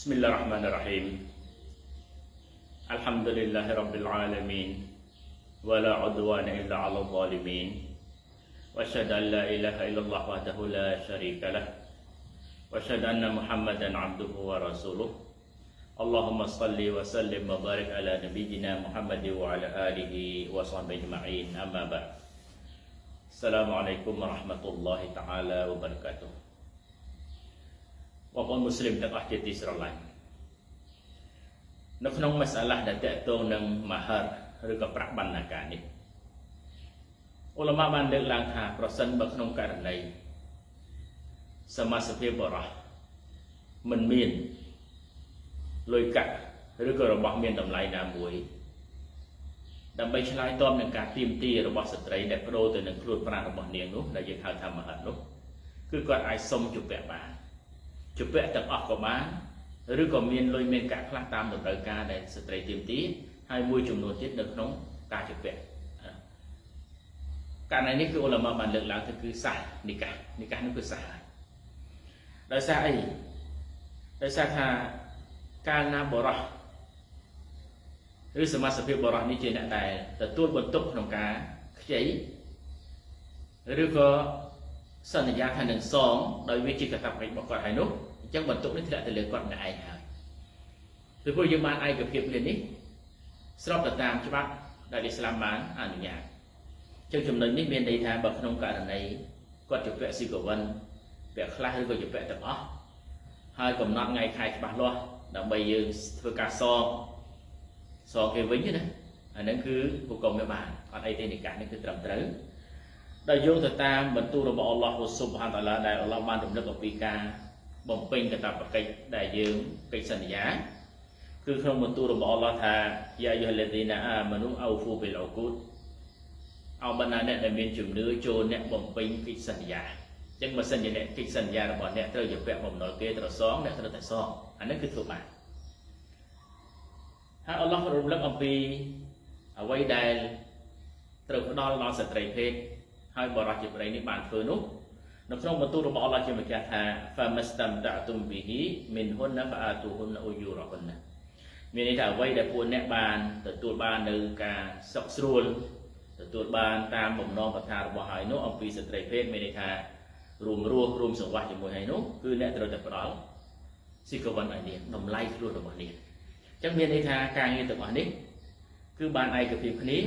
بسم الله الرحمن الرحيم. الحمد لله رب العالمين ولا عدوان إلا على الظالمين. وأشهد أن لا إله إلا الله وحده لا شريك له. وأشهد أن محمدا عبده ورسوله. اللهم صل وسلم وبارك على نبينا محمد وعلى آله وصحبه أجمعين. أما بعد السلام عليكم ورحمة الله تعالى وبركاته. បងប្អូនមូស្លីមទាំងអស់ជាទីស្រឡាញ់នៅក្នុងមសាឡាដែលតកតងនឹងមហរឬក៏ប្រាក់បណ្ណាការនេះអ៊ុលម៉ាបានលើកឡើងថាប្រសិនបើក្នុងករណីសមាសភាពបរោះមិនមានលុយកាក់ឬក៏របស់មានតម្លៃណាមួយដើម្បីឆ្លើយតបនឹងការទៀមទារបស់ស្ត្រីដែលប្រូទៅនឹងខ្លួនប្រាណរបស់នាងនោះដែលយើងហៅថាមហិតនោះគឺគាត់អាចសុំជពាក់បាន ជពាក់ទាំងអស់ក៏បានឬក៏មានលុយមានកាក់ខ្លះតាមតម្រូវការដែលស្ត្រីទៀមទាហើយមួយចំនួនទៀតនៅក្នុងការជពាក់ករណីនេះគឺអ៊ុលម៉ាបានលើកឡើងទៅគឺសាសនិកានិកានោះគឺសាសហើយដោយសារអីដោយសារថាកាលណាបរោះឬសមាសភាពបរោះនេះជាអ្នកដែលទទួលបន្ទុកក្នុងការខ្ចីឬក៏ សន្យាថានឹងសងដោយវាជាកតាបកិច្ចរបស់គាត់ហើយនោះអញ្ចឹងបន្ទុកនេះធ្លាក់ទៅលើគាត់ម្នាក់ឯងហើយពីព្រោះយើងបានឯកភាពគ្នានេះស្របទៅតាមច្បាប់ដែលអ៊ីស្លាមបានអនុញ្ញាតអញ្ចឹងចំណុចនេះមានន័យថាបើក្នុងករណីគាត់ជាពាក់ស៊ីកវិនពាក់ខ្លះឬក៏ជាពាក់ទាំងអស់ហើយកំណត់ថ្ងៃខែច្បាស់លាស់ដើម្បីយើងធ្វើការសងសងគេវិញណាអាហ្នឹងគឺហុកុំវាបានអត់អីទេនិកាសនេះគឺត្រឹមត្រូវ ដែលយោងទៅតាមបន្ទូលរបស់អល់ឡោះស៊ុបហានតាឡាដែលអល់ឡោះបានរំលឹកអំពីការបំពេញកាតព្វកិច្ចដែលយើងកិច្ចសន្យាគឺក្នុងបន្ទូលរបស់អល់ឡោះថាយ៉ាយុហលទីណាអាមនុអោហ្វូប៊ីលអគូតអោបណ្ណាអ្នកដែលមានជំនឿចូលអ្នកបំពេញកិច្ចសន្យាអញ្ចឹងបើសិនជាអ្នកកិច្ចសន្យារបស់អ្នកត្រូវជាពាក់បំណុលគេត្រូវសងអ្នកត្រូវតែសងអានេះគឺធ្វើបានហើយអល់ឡោះរំលឹកអំពីអ្វីដែលត្រូវផ្ដល់ដល់ស្ត្រីភេទ ហើយបរិសុទ្ធជាប្តីនេះបានធ្វើនោះនៅក្នុងបន្ទូលរបស់អល់ឡោះជាម្ចាស់ថា famastamta'tum bihi minhunna fa'atuhunna ujurahunna មានន័យថាអ្វីដែលពួកអ្នកបានទទួលបាននៅការសុខស្រួលទទួលបានតាមបំណងប្រាថ្នារបស់ហើយនោះអំពីស្ត្រីភេទមានន័យថារួមរស់រួមសង្វាស់ជាមួយហើយនោះគឺអ្នកត្រូវតែផ្ដល់ស៊ីកវិនឲ្យនាងតម្លៃខ្លួនរបស់នាងអញ្ចឹងមានន័យថាការងារទាំងអស់នេះគឺបានឯកភាពគ្នា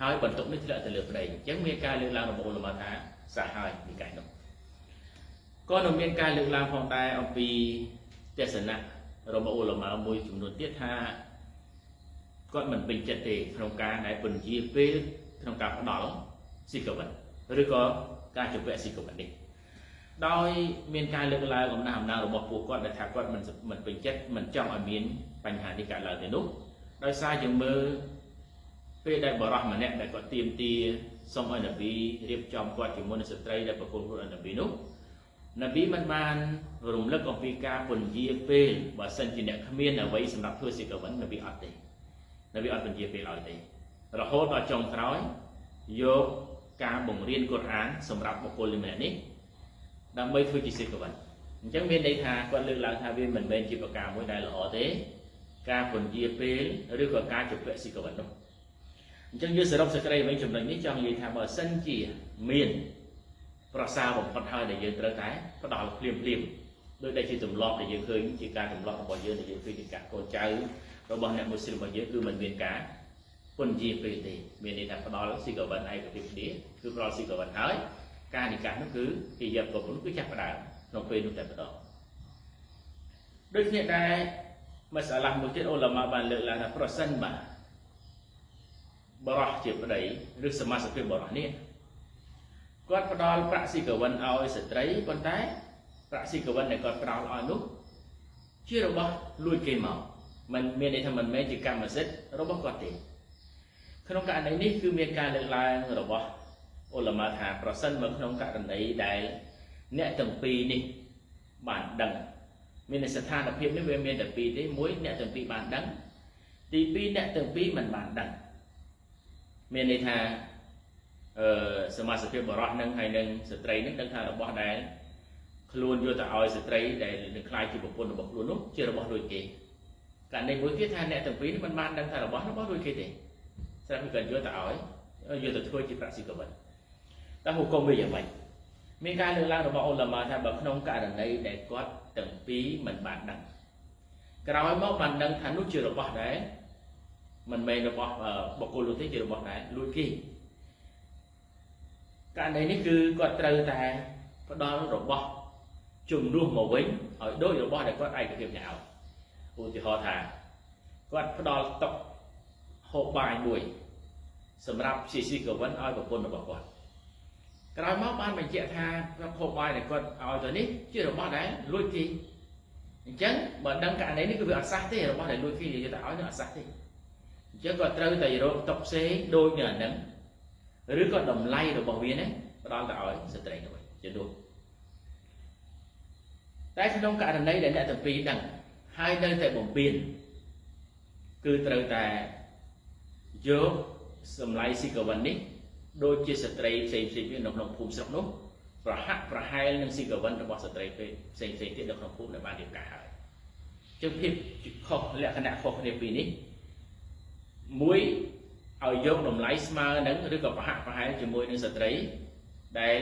ហើយបន្ទុកនេះធ្លាក់ទៅលើប្តីអញ្ចឹងមានការលើកឡើងរបស់ឧលមាថាសាហើយនិកាយនោះក៏នៅមានការលើកឡើងផងដែរអំពីទស្សនៈរបស់ឧលមាមួយចំនួនទៀតថាគាត់មិនពេញចិត្តទេក្នុងការដែលពន្យាពេលក្នុងការផ្ដល់ស៊ីកវិនឬក៏ការជពាក់ស៊ីកវិននេះដោយមានការលើកឡើងអំណះអំណាងរបស់ពួកគាត់ដែលថាគាត់មិនមិនពេញចិត្តមិនចង់ឲ្យមានបញ្ហានេះកើតឡើងទេនោះដោយសារយើងមើល ពេលដែលបរោះម្នាក់ដែលគាត់ទៀមទាសុំឲ្យនប៊ីរៀបចំគាត់ជាមួយនឹងស្ត្រីដែលប្រគល់ខ្លួនឲ្យនប៊ីនោះនប៊ីមិនបានរំលឹកអំពីការពន្យាពេលបើសិនជាអ្នកគ្មានអ្វីសម្រាប់ធ្វើសិកវិននប៊ីអត់ទេនប៊ីអត់ពន្យាពេលឲ្យទេរហូតដល់ចុងក្រោយយកការបង្រៀនកូរ៉ានសម្រាប់បុគ្គលម្នាក់នេះដើម្បីធ្វើជាសិកវិនអញ្ចឹងមានន័យថាគាត់លើកឡើងថាវាមិនមែនជាប្រការមួយដែលល្អទេ ការពន្យាពេលឬក៏ការជពាក់សិកវិននោះ អញ្ចឹងយើងសរុបសេចក្តីវិញចំណុចនេះចង់និយាយថាបើសិនជាមានប្រសាបំផុតហើយដែលយើងត្រូវតែផ្ដល់ភ្លាមភ្លាមដោយដែលជាទម្លាប់ដែលយើងឃើញជាការទម្លាប់របស់យើងដែលយើងឃើញជាការកូនចៅរបស់អ្នកមូស្លីមរបស់យើងគឺមិនមានការពន្យាពេលទេមានន័យថាផ្ដល់ស៊ីកវិនឯកភាពគ្នាគឺផ្ដល់ស៊ីកវិនហើយការនិកាសនោះគឺគេយកប្រពន្ធគឺចាប់ផ្ដើមក្នុងពេលនោះតែម្ដងដូចគ្នាដែរមសាឡាមួយទៀតអូឡាម៉ាបានលើកឡើងថាប្រសិនបាទ បរោះជាប្តីឬសមាជិកបរោះនេះគាត់ផ្ដល់ប្រាក់ស៊ីកវិនឲ្យស្ត្រីប៉ុន្តែប្រាក់ស៊ីកវិនដែលគាត់ផ្ដល់ឲ្យនោះជារបស់លួចគេមកมันមានន័យថាមិនមែនជាកម្មសិទ្ធិរបស់គាត់ទេក្នុងករណីនេះគឺមានការលើកឡើងរបស់អ៊ុលម៉ាថាប្រសិនបើក្នុងករណីដែលអ្នកទាំងពីរនេះបានដឹងមានស្ថានភាពនេះវាមានតែពីរទេមួយអ្នកទាំងពីរបានដឹងទីពីរអ្នកទាំងពីរមិនបានដឹង មានន័យថាអឺសមាជិកបរោះនឹងហើយនឹងស្ត្រីនឹងដឹងថារបស់ដែលខ្លួនយកទៅឲ្យស្ត្រីដែលនឹងខ្លាយជាប្រពន្ធរបស់ខ្លួននោះជារបស់ដូចគេករណីមួយទៀតថាអ្នកទាំងពីរនេះមិនបានដឹងថារបស់របស់ដូចគេទេស្រាប់តែគាត់យកទៅឲ្យយកទៅធ្វើជាប្រាក់ស៊ីកវិនតើហុគមវាយ៉ាងម៉េចមានការលើកឡើងរបស់អ៊ុលម៉ាថាបើក្នុងករណីដែលគាត់ទាំងពីរមិនបានដឹងក្រោយមកបានដឹងថានោះជារបស់ដែរ មិនមែនរបស់បុគ្គលនោះទេជារបស់ដែរលួចគេករណីនេះគឺគាត់ត្រូវតែផ្ដល់របស់ជំនួសមកវិញឲ្យដូចរបស់ដែលគាត់ឯកភាពញ៉ាវឧទាហរណ៍ថាគាត់ផ្ដល់តុកហូបបាយមួយសម្រាប់ជាស៊ីកវិនឲ្យប្រពន្ធរបស់គាត់ក្រោយមកបានបញ្ជាក់ថាហូបបាយដែលគាត់ឲ្យទៅនេះជារបស់ដែលលួចគេអញ្ចឹងបើដឹងករណីនេះគឺវាអត់សះទេរបស់ដែលលួចគេនិយាយទៅឲ្យនឹងអត់សះទេ អញ្ចឹងគាត់ត្រូវតែរកតុកផ្សេងដូចនឹងអាហ្នឹងឬក៏តម្លៃរបស់វានេះផ្ដល់ទៅឲ្យស្ត្រីទៅវិញជានោះតែក្នុងករណីដែលអ្នកទាំងពីរដឹងហើយនៅតែបំពេញគឺត្រូវតែយកសម្លៃស៊ីកវិននេះដូចជាស្ត្រីផ្សេងផ្សេងទៀតនៅក្នុងភូមិស្រុកនោះប្រហាក់ប្រហែលនឹងស៊ីកវិនរបស់ស្ត្រីផ្សេងផ្សេងទៀតនៅក្នុងភូមិដែលបានរៀបការហើយចឹងភាពខុសលក្ខណៈខុសគ្នាពីរនេះ មួយឲ្យយកតម្លៃស្មើនឹងឬក៏ប្រហាក់ប្រហែលជាមួយនឹងស្ត្រីដែល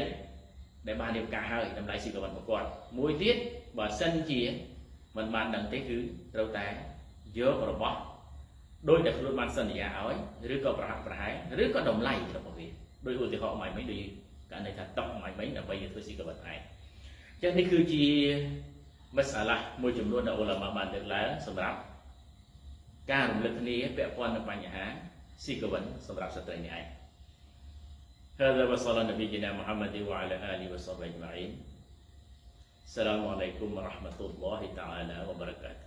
ដែលបានរៀបការហើយតម្លៃស៊ីកវិនរបស់គាត់មួយទៀតបើសិនជាមិនបានដឹងទេគឺត្រូវតែយករបស់ដោយដែលខ្លួនបានសន្យាឲ្យឬក៏ប្រហាក់ប្រហែលឬក៏តម្លៃរបស់វាដោយឧទាហរណ៍មកមិញដូចករណីថាតុកមកមិញដើម្បីធ្វើស៊ីកវិតឯងអញ្ចឹងនេះគឺជាមសាឡាមួយចំនួនដែលអ៊ុលម៉ាបានលើកឡើងសម្រាប់ ការរំលឹកគ្នាពាក់ព័ន្ធនឹងបញ្ហាស៊ីកវិនសម្រាប់ស្ត្រីនេះឯង هذا وصلى نبينا محمد وعلى آله وصحبه أجمعين السلام عليكم ورحمة الله تعالى وبركاته